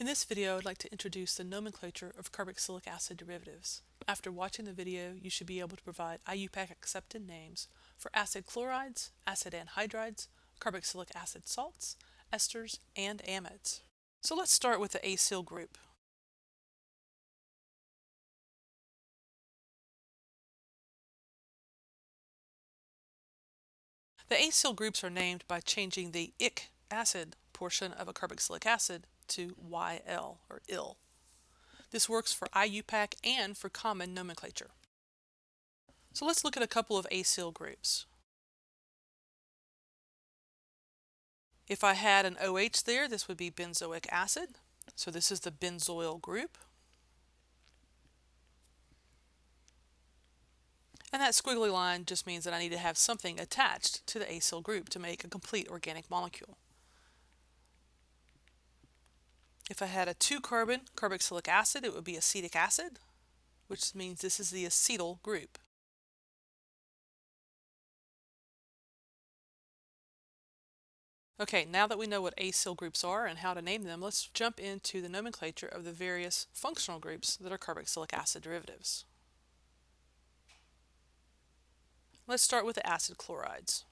In this video, I'd like to introduce the nomenclature of carboxylic acid derivatives. After watching the video, you should be able to provide IUPAC accepted names for acid chlorides, acid anhydrides, carboxylic acid salts, esters, and amides. So let's start with the acyl group. The acyl groups are named by changing the ic acid portion of a carboxylic acid to YL or IL. This works for IUPAC and for common nomenclature. So let's look at a couple of acyl groups. If I had an OH there, this would be benzoic acid. So this is the benzoyl group. And that squiggly line just means that I need to have something attached to the acyl group to make a complete organic molecule. If I had a two-carbon carboxylic acid, it would be acetic acid, which means this is the acetyl group. Okay, now that we know what acyl groups are and how to name them, let's jump into the nomenclature of the various functional groups that are carboxylic acid derivatives. Let's start with the acid chlorides.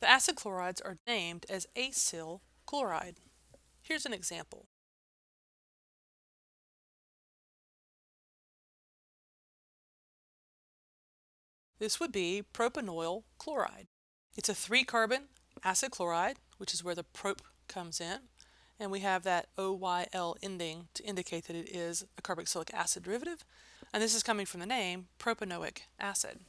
The acid chlorides are named as acyl chloride. Here's an example. This would be propanoyl chloride. It's a three-carbon acid chloride, which is where the prop comes in, and we have that OYL ending to indicate that it is a carboxylic acid derivative, and this is coming from the name propanoic acid.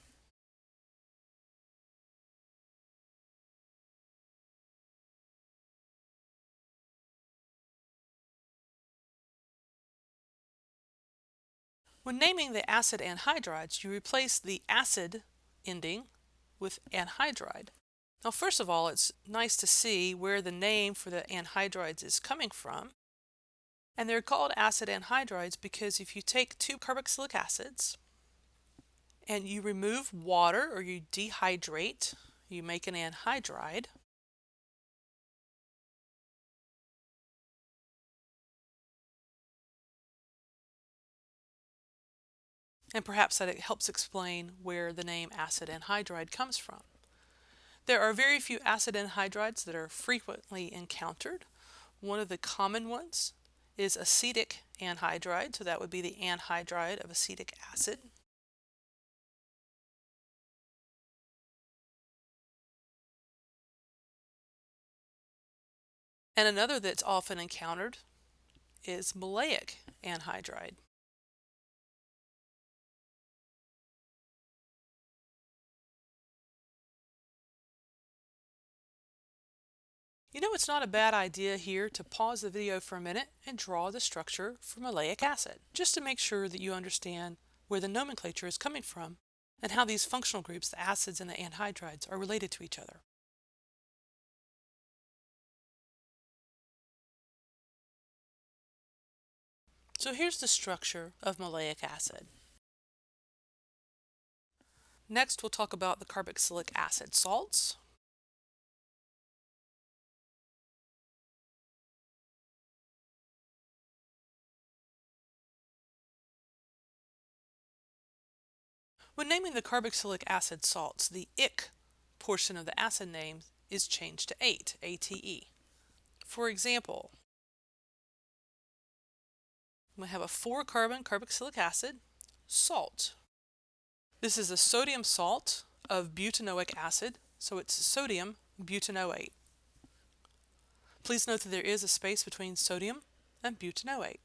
When naming the acid anhydrides, you replace the acid ending with anhydride. Now, first of all, it's nice to see where the name for the anhydrides is coming from. And they're called acid anhydrides because if you take two carboxylic acids and you remove water or you dehydrate, you make an anhydride. And perhaps that it helps explain where the name acid anhydride comes from. There are very few acid anhydrides that are frequently encountered. One of the common ones is acetic anhydride, so that would be the anhydride of acetic acid. And another that's often encountered is maleic anhydride. You know it's not a bad idea here to pause the video for a minute and draw the structure for maleic acid, just to make sure that you understand where the nomenclature is coming from and how these functional groups, the acids and the anhydrides, are related to each other. So here's the structure of maleic acid. Next, we'll talk about the carboxylic acid salts. When naming the carboxylic acid salts, the ic portion of the acid name is changed to ate, ATE. For example, we have a four-carbon carboxylic acid, salt. This is a sodium salt of butanoic acid, so it's sodium butanoate. Please note that there is a space between sodium and butanoate.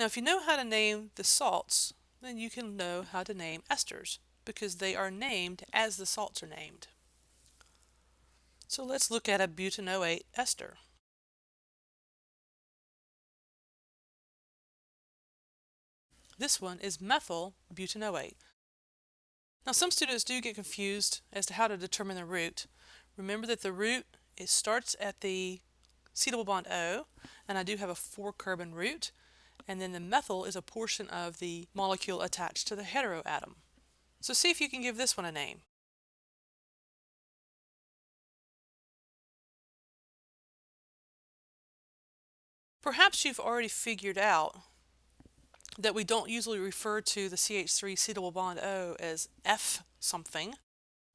Now if you know how to name the salts, then you can know how to name esters because they are named as the salts are named. So let's look at a butanoate ester. This one is methyl butanoate. Now some students do get confused as to how to determine the root. Remember that the root it starts at the C double bond O and I do have a four carbon root and then the methyl is a portion of the molecule attached to the heteroatom. So see if you can give this one a name. Perhaps you've already figured out that we don't usually refer to the CH3C double bond O as eth something.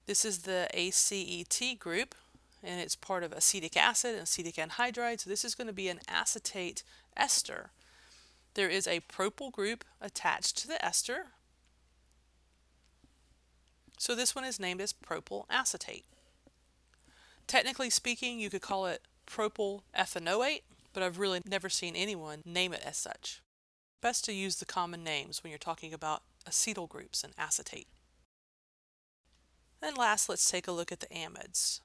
This is the ACET group and it's part of acetic acid and acetic anhydride. So this is going to be an acetate ester. There is a propyl group attached to the ester. So this one is named as propyl acetate. Technically speaking, you could call it propyl ethanoate, but I've really never seen anyone name it as such. Best to use the common names when you're talking about acetyl groups and acetate. And last, let's take a look at the amides.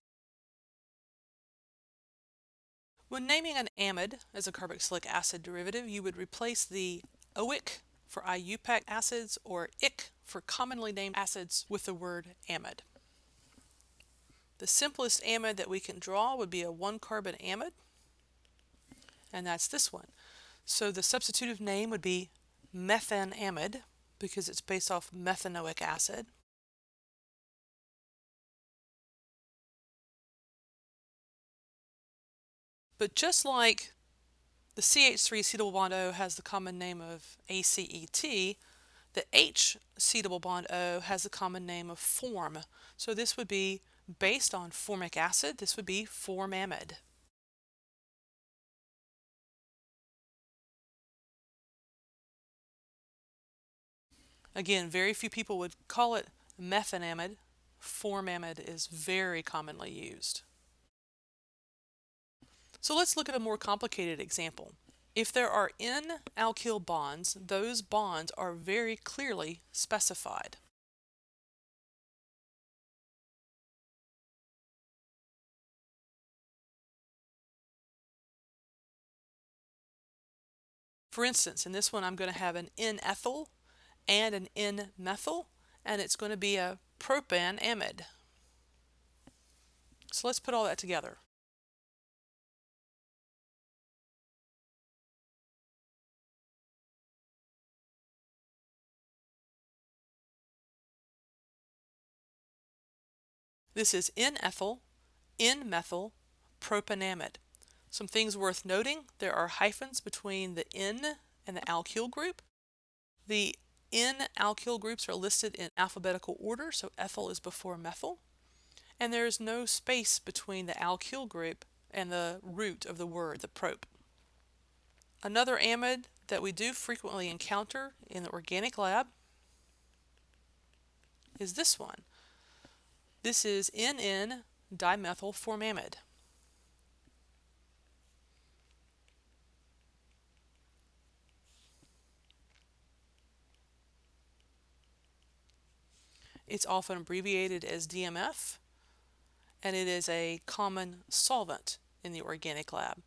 When naming an amide as a carboxylic acid derivative, you would replace the oic for IUPAC acids or ic for commonly named acids with the word amide. The simplest amide that we can draw would be a one carbon amide, and that's this one. So the substitutive name would be methanamide because it's based off methanoic acid. But just like the CH3 C double bond O has the common name of ACET, the H C double bond O has the common name of form. So this would be based on formic acid, this would be formamide. Again, very few people would call it methanamide. Formamide is very commonly used. So let's look at a more complicated example. If there are N alkyl bonds, those bonds are very clearly specified. For instance, in this one I'm going to have an N-ethyl and an N-methyl, and it's going to be a propanamide. So let's put all that together. This is N-ethyl, N-methyl, propanamide. Some things worth noting, there are hyphens between the N and the alkyl group. The N alkyl groups are listed in alphabetical order, so ethyl is before methyl. And there is no space between the alkyl group and the root of the word, the prop. Another amide that we do frequently encounter in the organic lab is this one. This is NN dimethyl formamide. It's often abbreviated as DMF, and it is a common solvent in the organic lab.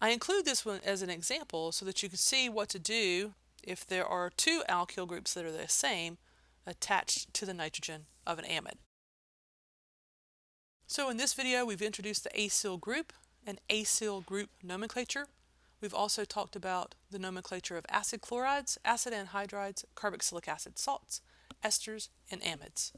I include this one as an example so that you can see what to do if there are two alkyl groups that are the same attached to the nitrogen of an amide. So in this video we've introduced the acyl group and acyl group nomenclature. We've also talked about the nomenclature of acid chlorides, acid anhydrides, carboxylic acid salts, esters, and amides.